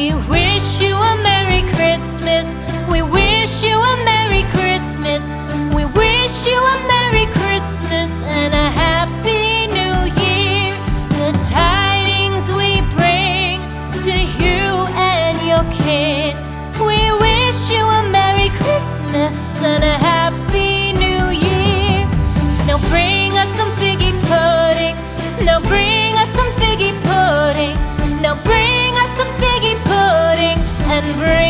We wish you a Merry Christmas. We wish you a Merry Christmas. We wish you a Merry Christmas and a Happy New Year. The tidings we bring to you and your kin. We wish you a Merry Christmas and a Happy free.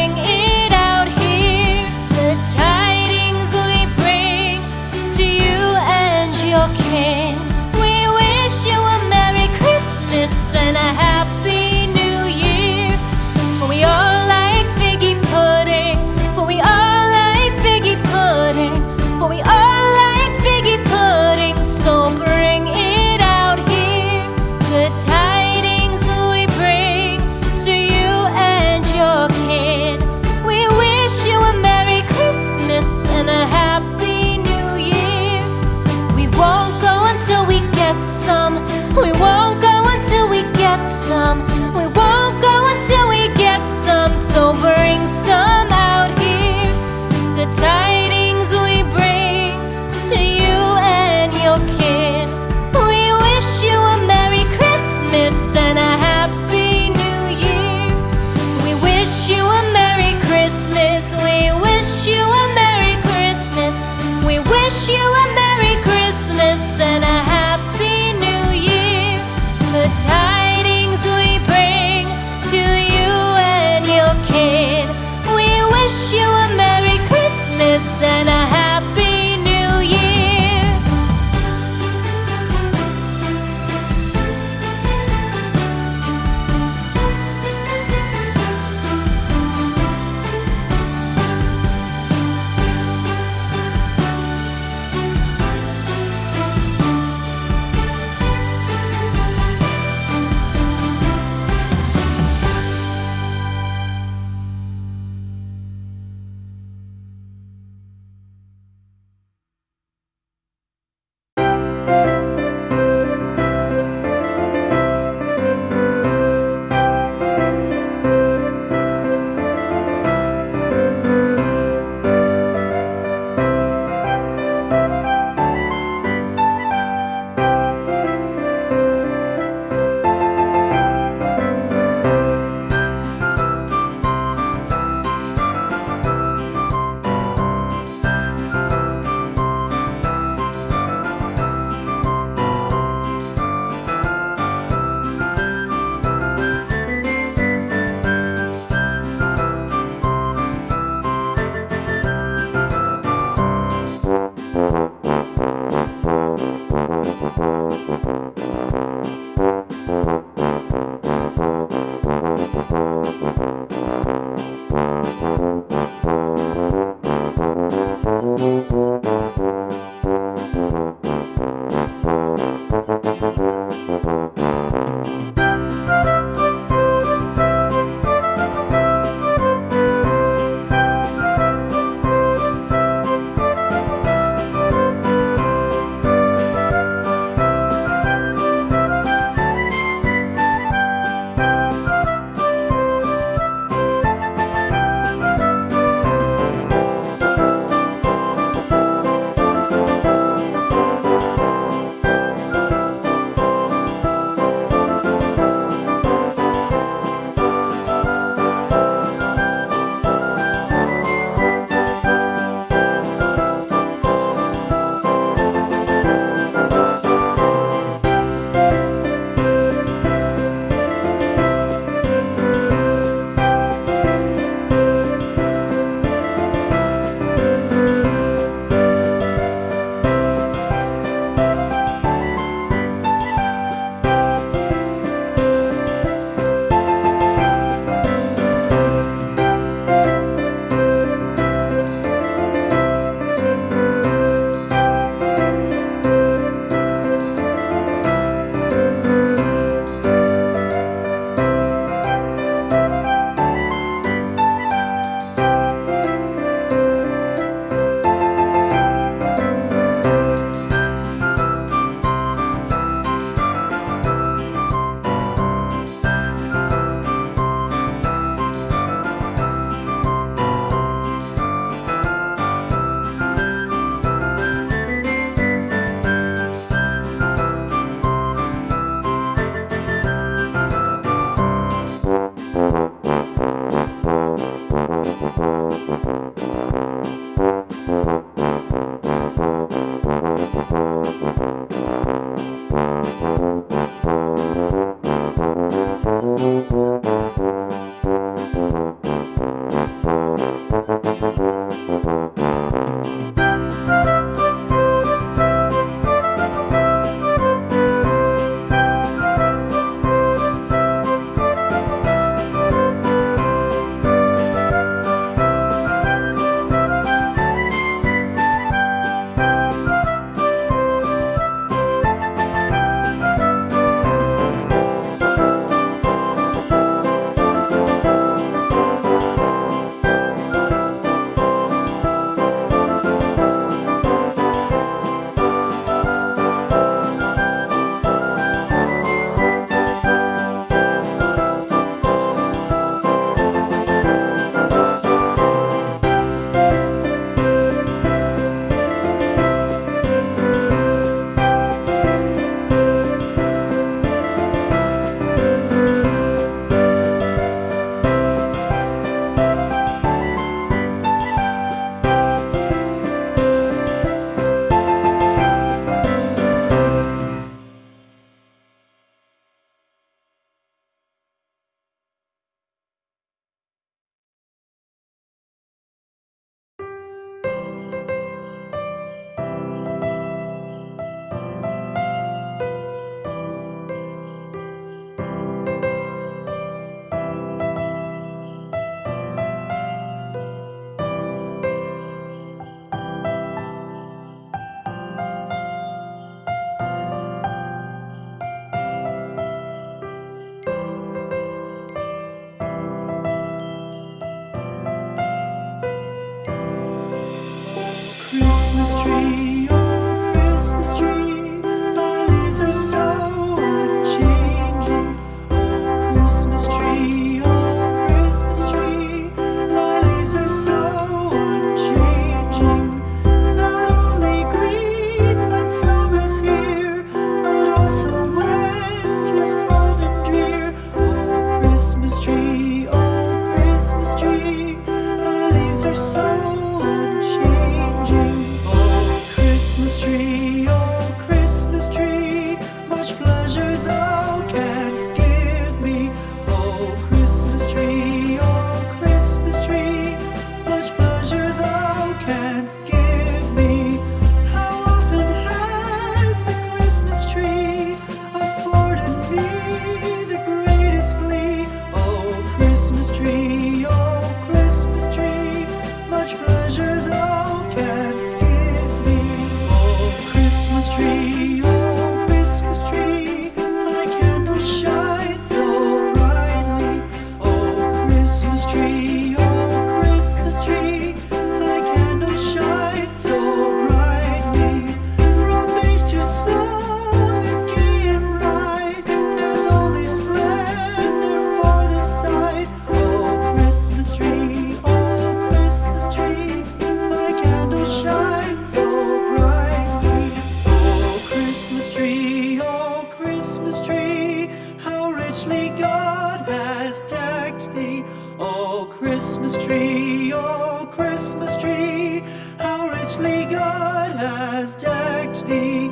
Christmas tree, oh Christmas tree, how richly God has decked thee.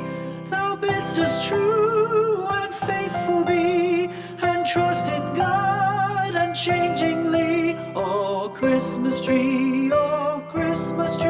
Thou bidst us true and faithful be, and trust in God unchangingly. Oh Christmas tree, oh Christmas tree.